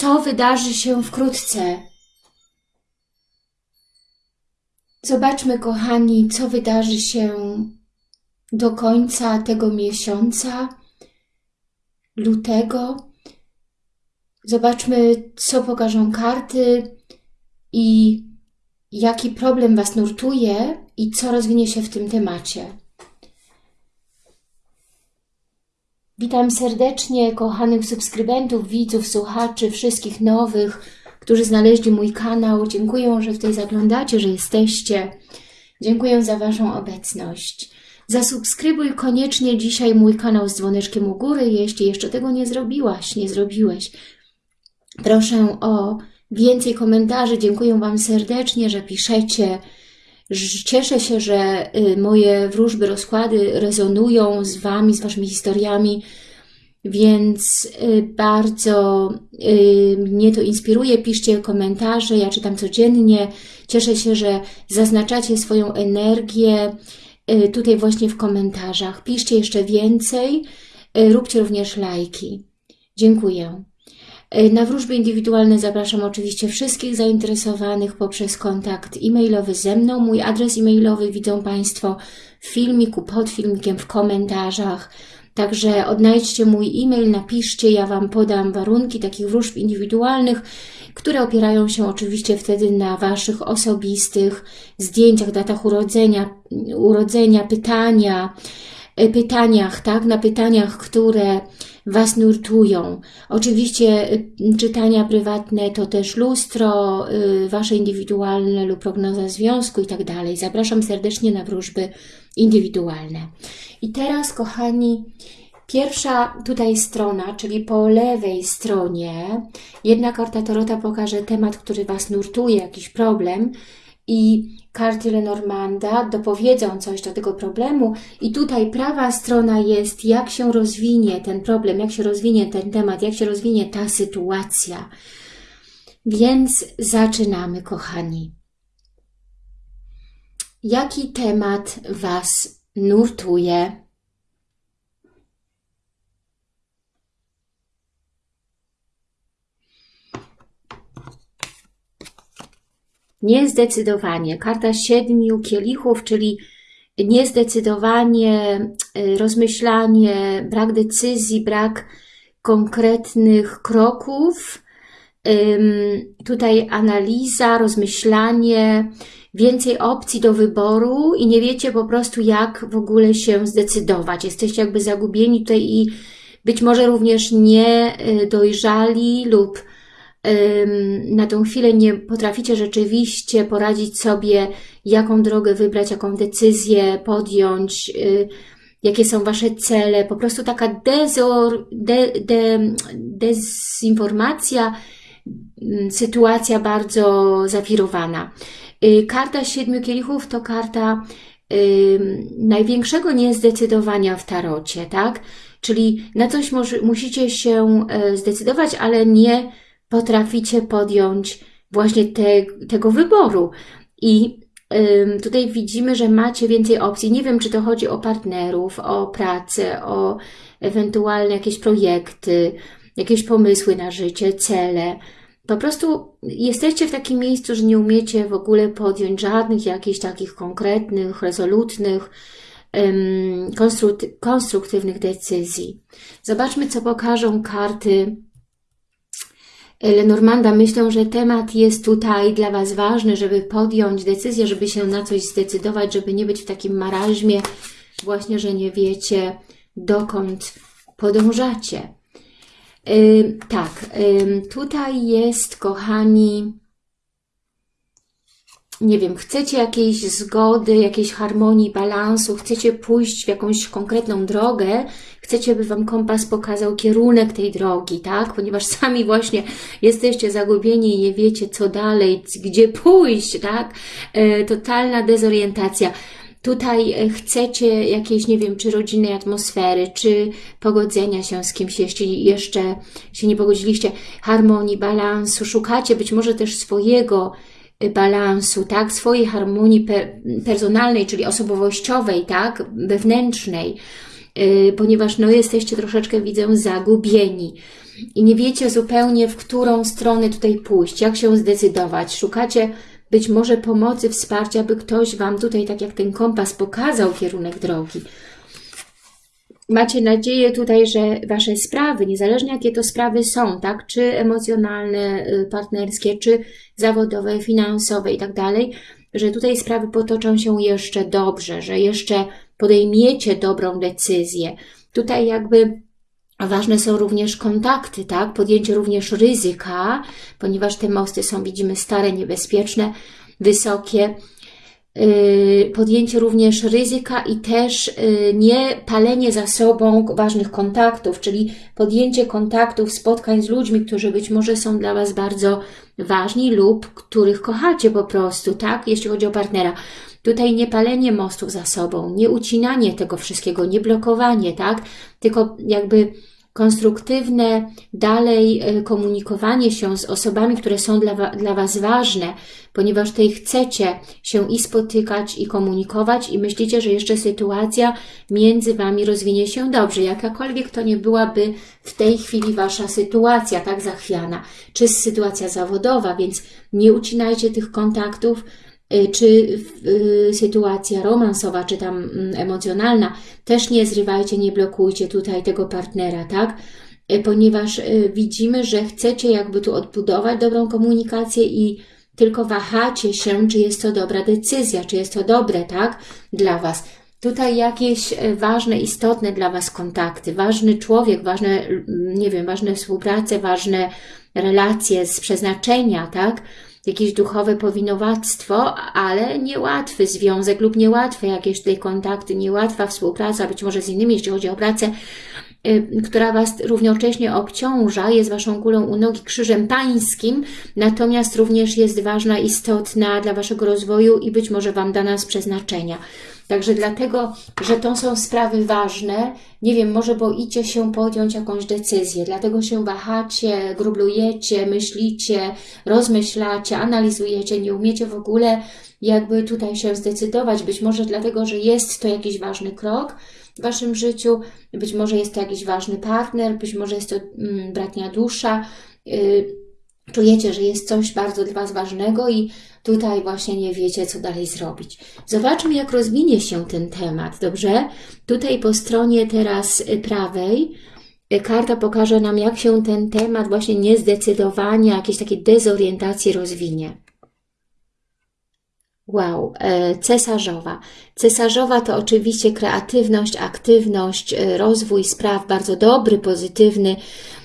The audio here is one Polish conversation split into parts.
co wydarzy się wkrótce. Zobaczmy, kochani, co wydarzy się do końca tego miesiąca, lutego. Zobaczmy, co pokażą karty i jaki problem Was nurtuje i co rozwinie się w tym temacie. Witam serdecznie kochanych subskrybentów, widzów, słuchaczy, wszystkich nowych, którzy znaleźli mój kanał. Dziękuję, że tutaj zaglądacie, że jesteście. Dziękuję za Waszą obecność. Zasubskrybuj koniecznie dzisiaj mój kanał z dzwoneczkiem u góry, jeśli jeszcze tego nie zrobiłaś, nie zrobiłeś. Proszę o więcej komentarzy. Dziękuję Wam serdecznie, że piszecie. Cieszę się, że y, moje wróżby, rozkłady rezonują z Wami, z Waszymi historiami, więc y, bardzo y, mnie to inspiruje. Piszcie komentarze, ja czytam codziennie. Cieszę się, że zaznaczacie swoją energię tutaj właśnie w komentarzach. Piszcie jeszcze więcej, róbcie również lajki. Dziękuję. E, na wróżby indywidualne zapraszam oczywiście wszystkich zainteresowanych poprzez kontakt e-mailowy ze mną. Mój adres e-mailowy widzą Państwo w filmiku, pod filmikiem, w komentarzach. Także odnajdźcie mój e-mail, napiszcie, ja Wam podam warunki takich wróżb indywidualnych, które opierają się oczywiście wtedy na Waszych osobistych zdjęciach, datach urodzenia, urodzenia pytania, e, pytaniach, tak, na pytaniach, które Was nurtują. Oczywiście y, czytania prywatne to też lustro, y, Wasze indywidualne lub prognoza związku i tak dalej. Zapraszam serdecznie na wróżby indywidualne. I teraz, kochani, Pierwsza tutaj strona, czyli po lewej stronie, jedna karta Torota pokaże temat, który Was nurtuje, jakiś problem i karty Lenormanda dopowiedzą coś do tego problemu i tutaj prawa strona jest, jak się rozwinie ten problem, jak się rozwinie ten temat, jak się rozwinie ta sytuacja. Więc zaczynamy, kochani. Jaki temat Was nurtuje? Niezdecydowanie. Karta siedmiu kielichów, czyli niezdecydowanie, y, rozmyślanie, brak decyzji, brak konkretnych kroków. Tutaj analiza, rozmyślanie, więcej opcji do wyboru i nie wiecie po prostu jak w ogóle się zdecydować. Jesteście jakby zagubieni tutaj i być może również nie y, lub na tą chwilę nie potraficie rzeczywiście poradzić sobie, jaką drogę wybrać, jaką decyzję podjąć, y, jakie są Wasze cele, po prostu taka dezor, de, de, dezinformacja, mm, sytuacja bardzo zawirowana. Y, karta Siedmiu Kielichów to karta największego niezdecydowania w tarocie, tak? Czyli na coś musicie się e, zdecydować, ale nie potraficie podjąć właśnie te, tego wyboru. I tutaj widzimy, że macie więcej opcji. Nie wiem, czy to chodzi o partnerów, o pracę, o ewentualne jakieś projekty, jakieś pomysły na życie, cele. Po prostu jesteście w takim miejscu, że nie umiecie w ogóle podjąć żadnych jakichś takich konkretnych, rezolutnych, konstruktywnych decyzji. Zobaczmy, co pokażą karty Lenormanda, myślę, że temat jest tutaj dla Was ważny, żeby podjąć decyzję, żeby się na coś zdecydować, żeby nie być w takim maraźmie, właśnie, że nie wiecie, dokąd podążacie. Yy, tak, yy, tutaj jest, kochani, nie wiem, chcecie jakiejś zgody, jakiejś harmonii, balansu, chcecie pójść w jakąś konkretną drogę, chcecie, by Wam kompas pokazał kierunek tej drogi, tak? Ponieważ sami właśnie jesteście zagubieni i nie wiecie, co dalej, gdzie pójść, tak? E, totalna dezorientacja. Tutaj e, chcecie jakiejś, nie wiem, czy rodzinnej atmosfery, czy pogodzenia się z kimś, jeśli jeszcze się nie pogodziliście, harmonii, balansu, szukacie być może też swojego balansu, tak, swojej harmonii personalnej, czyli osobowościowej, tak, wewnętrznej. yy, ponieważ no jesteście troszeczkę, widzę, zagubieni i nie wiecie zupełnie, w którą stronę tutaj pójść, jak się zdecydować. Szukacie być może pomocy, wsparcia, by ktoś Wam tutaj, tak jak ten kompas, pokazał kierunek drogi. Macie nadzieję tutaj, że Wasze sprawy, niezależnie jakie to sprawy są, tak, czy emocjonalne, y, partnerskie, czy zawodowe, finansowe i tak dalej, że tutaj sprawy potoczą się jeszcze dobrze, że jeszcze podejmiecie dobrą decyzję. Tutaj jakby Ważne są również kontakty, tak? Podjęcie również ryzyka, ponieważ te mosty są, widzimy, stare, niebezpieczne, wysokie. Yy, podjęcie również ryzyka i też yy, nie palenie za sobą ważnych kontaktów, czyli podjęcie kontaktów, spotkań z ludźmi, którzy być może są dla Was bardzo ważni lub których kochacie po prostu, tak? Jeśli chodzi o partnera. Tutaj nie palenie mostów za sobą, nie ucinanie tego wszystkiego, nie blokowanie, tak? Tylko jakby konstruktywne dalej e, komunikowanie się z osobami, które są dla, dla Was ważne, ponieważ tutaj chcecie się i spotykać, i komunikować i myślicie, że jeszcze sytuacja między Wami rozwinie się dobrze, jakakolwiek to nie byłaby w tej chwili Wasza sytuacja tak zachwiana, czy sytuacja zawodowa, więc nie ucinajcie tych kontaktów, czy y, sytuacja romansowa, czy tam mm, emocjonalna, też nie zrywajcie, nie blokujcie tutaj tego partnera, tak? Y, ponieważ widzimy, że chcecie jakby tu odbudować dobrą komunikację i tylko wahacie się, czy jest to dobra decyzja, czy jest to dobre, tak? Dla Was. Tutaj jakieś ważne, istotne dla Was kontakty, ważny człowiek, ważne, nie wiem, ważne współprace, ważne relacje z przeznaczenia, tak? Jakieś duchowe powinowactwo, ale niełatwy związek lub niełatwe jakieś tutaj kontakty, niełatwa współpraca, być może z innymi, jeśli chodzi o pracę, y, która Was równocześnie obciąża, jest Waszą kulą u nogi krzyżem pańskim, natomiast również jest ważna, istotna dla Waszego rozwoju i być może Wam dana z przeznaczenia. Także dlatego, że to są sprawy ważne, nie wiem, może boicie się podjąć jakąś decyzję, dlatego się wahacie, grublujecie, myślicie, rozmyślacie, analizujecie, nie umiecie w ogóle jakby tutaj się zdecydować, być może dlatego, że jest to jakiś ważny krok w Waszym życiu, być może jest to jakiś ważny partner, być może jest to mm, bratnia dusza, yy, czujecie, że jest coś bardzo dla Was ważnego i tutaj właśnie nie wiecie, co dalej zrobić. Zobaczmy, jak rozwinie się ten temat, dobrze? Tutaj po stronie teraz prawej y, karta pokaże nam, jak się ten temat właśnie niezdecydowania, jakiejś takiej dezorientacji rozwinie. Wow, e, cesarzowa. Cesarzowa to oczywiście kreatywność, aktywność, e, rozwój spraw bardzo dobry, pozytywny, Y,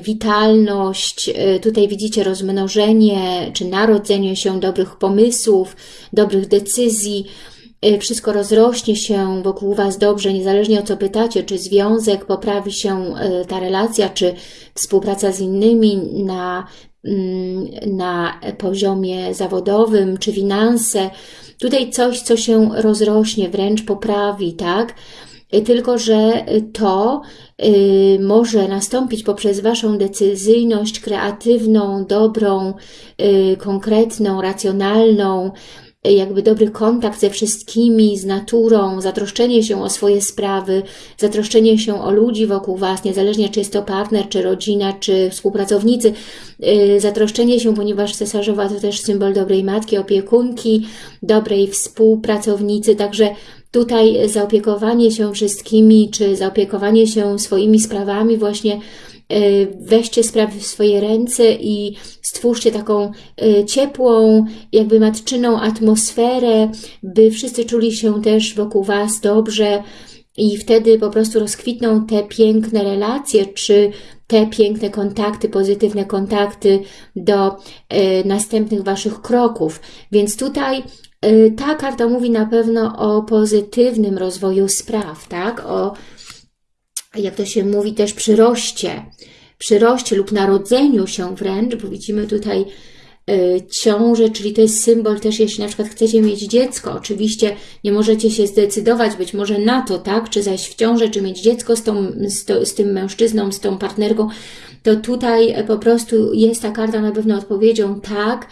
witalność, y, tutaj widzicie rozmnożenie czy narodzenie się dobrych pomysłów, dobrych decyzji, y, wszystko rozrośnie się wokół Was dobrze, niezależnie o co pytacie, czy związek poprawi się, ta relacja, czy współpraca z innymi na, mm, na poziomie zawodowym, czy finanse. Tutaj coś, co się rozrośnie, wręcz poprawi, tak? Tylko że to y, może nastąpić poprzez Waszą decyzyjność kreatywną, dobrą, y, konkretną, racjonalną, y, jakby dobry kontakt ze wszystkimi, z naturą, zatroszczenie się o swoje sprawy, zatroszczenie się o ludzi wokół Was, niezależnie czy jest to partner, czy rodzina, czy współpracownicy, zatroszczenie się, ponieważ cesarzowa to też symbol dobrej matki, opiekunki, dobrej współpracownicy, także tutaj zaopiekowanie się wszystkimi, czy zaopiekowanie się swoimi sprawami, właśnie e, weźcie sprawy w swoje ręce i stwórzcie taką e, ciepłą, jakby matczyną atmosferę, by wszyscy czuli się też wokół Was dobrze i wtedy po prostu rozkwitną te piękne relacje, czy te piękne kontakty, pozytywne kontakty do e, następnych Waszych kroków. Więc tutaj ta karta mówi na pewno o pozytywnym rozwoju spraw, tak? O, jak to się mówi, też przyroście, przyroście lub narodzeniu się wręcz, bo widzimy tutaj y, ciążę, czyli to jest symbol też, jeśli na przykład chcecie mieć dziecko, oczywiście nie możecie się zdecydować być może na to, tak, czy zajść w ciążę, czy mieć dziecko z, tą, z, to, z tym mężczyzną, z tą partnerką, to tutaj po prostu jest ta karta na pewno odpowiedzią tak,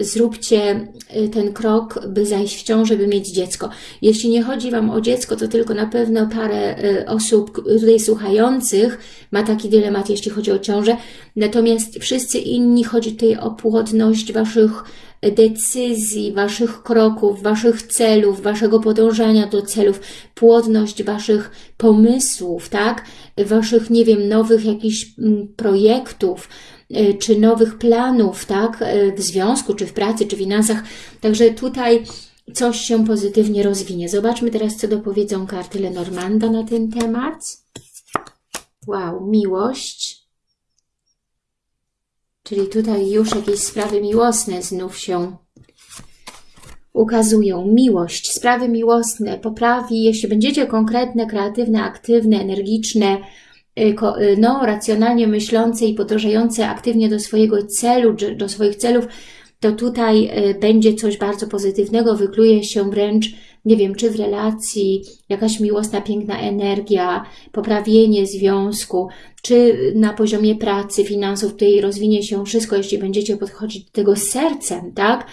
zróbcie ten krok, by zajść w ciążę, by mieć dziecko. Jeśli nie chodzi Wam o dziecko, to tylko na pewno parę osób tutaj słuchających ma taki dylemat, jeśli chodzi o ciążę. Natomiast wszyscy inni chodzi tutaj o płodność Waszych decyzji, Waszych kroków, Waszych celów, Waszego podążania do celów, płodność Waszych pomysłów, tak? Waszych, nie wiem, nowych jakichś mm, projektów, y, czy nowych planów, tak? Y, w związku, czy w pracy, czy w finansach. Także tutaj coś się pozytywnie rozwinie. Zobaczmy teraz, co dopowiedzą karty Lenormanda na ten temat. Wow, miłość. Czyli tutaj już jakieś sprawy miłosne znów się ukazują. Miłość, sprawy miłosne poprawi, jeśli będziecie konkretne, kreatywne, aktywne, energiczne, y, y, no, racjonalnie myślące i podążające aktywnie do swojego celu, do swoich celów, to tutaj y, będzie coś bardzo pozytywnego, wykluje się wręcz nie wiem, czy w relacji, jakaś miłosna, piękna energia, poprawienie związku, czy na poziomie pracy, finansów, tutaj rozwinie się wszystko, jeśli będziecie podchodzić do tego sercem, tak?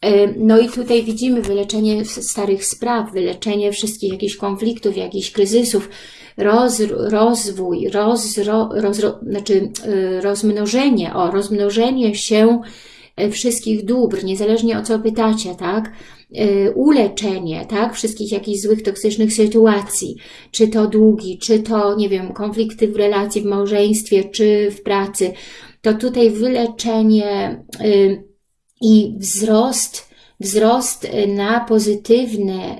E, no i tutaj widzimy wyleczenie starych spraw, wyleczenie wszystkich jakichś konfliktów, jakichś kryzysów, roz, rozwój, roz, roz, znaczy e, rozmnożenie, o, rozmnożenie się wszystkich dóbr, niezależnie o co pytacie, tak? Y, uleczenie, tak, wszystkich jakichś złych, toksycznych sytuacji, czy to długi, czy to, nie wiem, konflikty w relacji, w małżeństwie, czy w pracy, to tutaj wyleczenie y, i wzrost, wzrost na pozytywne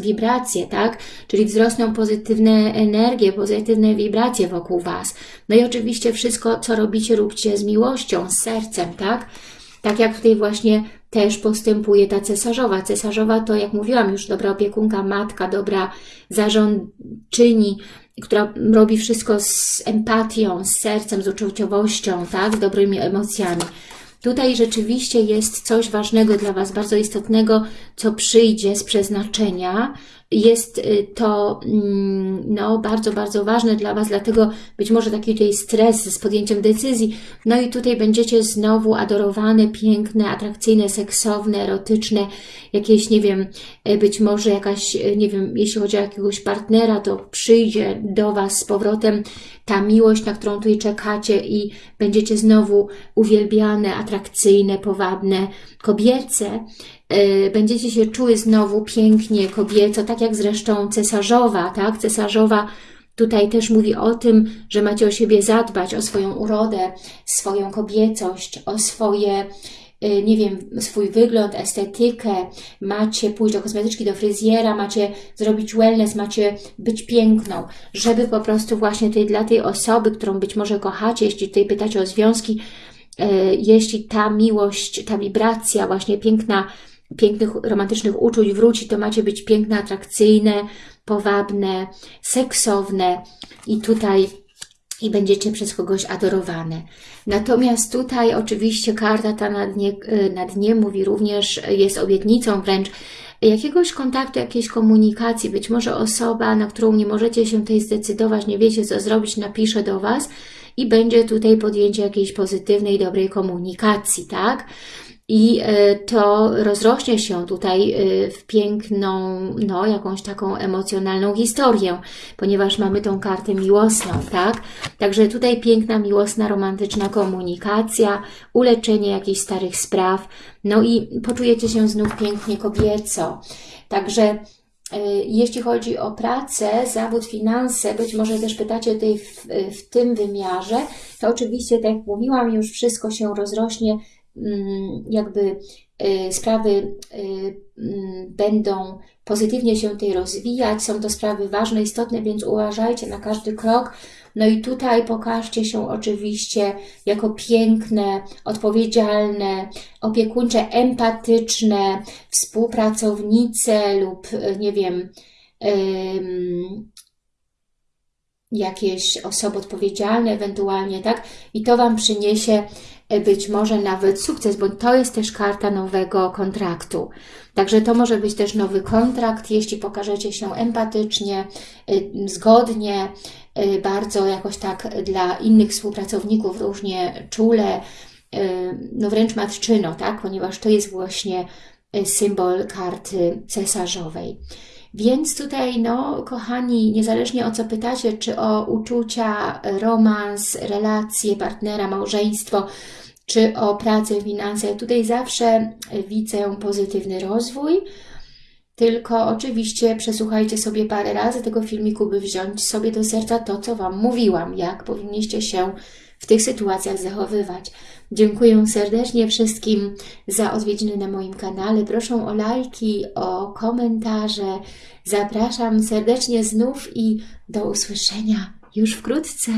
wibracje, tak? Czyli wzrosną pozytywne energie, pozytywne wibracje wokół Was. No i oczywiście wszystko, co robicie, róbcie z miłością, z sercem, tak? Tak jak tutaj właśnie też postępuje ta cesarzowa. Cesarzowa to, jak mówiłam już, dobra opiekunka, matka, dobra zarządczyni, która robi wszystko z empatią, z sercem, z uczuciowością, tak, z dobrymi emocjami. Tutaj rzeczywiście jest coś ważnego dla Was, bardzo istotnego, co przyjdzie z przeznaczenia, jest y, to mm, no, bardzo, bardzo ważne dla Was, dlatego być może taki tutaj stres z podjęciem decyzji. No i tutaj będziecie znowu adorowane, piękne, atrakcyjne, seksowne, erotyczne, jakieś, nie wiem, y, być może jakaś, y, nie wiem, jeśli chodzi o jakiegoś partnera, to przyjdzie do Was z powrotem ta miłość, na którą tutaj czekacie i będziecie znowu uwielbiane, atrakcyjne, powabne, kobiece, będziecie się czuły znowu pięknie, kobieco, tak jak zresztą cesarzowa, tak? Cesarzowa tutaj też mówi o tym, że macie o siebie zadbać, o swoją urodę, swoją kobiecość, o swoje, e, nie wiem, swój wygląd, estetykę, macie pójść do kosmetyczki, do fryzjera, macie zrobić wellness, macie być piękną, żeby po prostu właśnie tutaj dla tej osoby, którą być może kochacie, jeśli tutaj pytacie o związki, e, jeśli ta miłość, ta wibracja właśnie piękna, pięknych, romantycznych uczuć wróci, to macie być piękne, atrakcyjne, powabne, seksowne i tutaj i będziecie przez kogoś adorowane. Natomiast tutaj oczywiście karta ta na dnie, na dnie mówi również, jest obietnicą wręcz jakiegoś kontaktu, jakiejś komunikacji. Być może osoba, na którą nie możecie się tutaj zdecydować, nie wiecie co zrobić, napisze do Was i będzie tutaj podjęcie jakiejś pozytywnej, dobrej komunikacji, tak? I e, to rozrośnie się tutaj e, w piękną, no jakąś taką emocjonalną historię, ponieważ mamy tą kartę miłosną, tak? Także tutaj piękna, miłosna, romantyczna komunikacja, uleczenie jakichś starych spraw, no i poczujecie się znów pięknie kobieco. Także e, jeśli chodzi o pracę, zawód, finanse, być może też pytacie tutaj w, w tym wymiarze, to oczywiście, tak jak mówiłam, już wszystko się rozrośnie jakby y, sprawy y, mm, będą pozytywnie się tutaj rozwijać, są to sprawy ważne, istotne, więc uważajcie na każdy krok. No i tutaj pokażcie się oczywiście jako piękne, odpowiedzialne, opiekuńcze, empatyczne, współpracownice lub nie wiem, jakieś osoby odpowiedzialne ewentualnie, tak? I to Wam przyniesie być może nawet sukces, bo to jest też karta nowego kontraktu. Także to może być też nowy kontrakt, jeśli pokażecie się empatycznie, e, zgodnie, e, bardzo jakoś tak dla innych współpracowników różnie czule, no wręcz matczyno, tak? Ponieważ to jest właśnie e, symbol karty cesarzowej. Więc tutaj, no, kochani, niezależnie o co pytacie, czy o uczucia, romans, relacje, partnera, małżeństwo, czy o pracę, finanse, tutaj zawsze widzę pozytywny rozwój, tylko oczywiście przesłuchajcie sobie parę razy tego filmiku, by wziąć sobie do serca to, co Wam mówiłam, jak powinniście się w tych sytuacjach zachowywać. Dziękuję serdecznie wszystkim za odwiedziny na moim kanale. Proszę o lajki, o komentarze. Zapraszam serdecznie znów i do usłyszenia już wkrótce.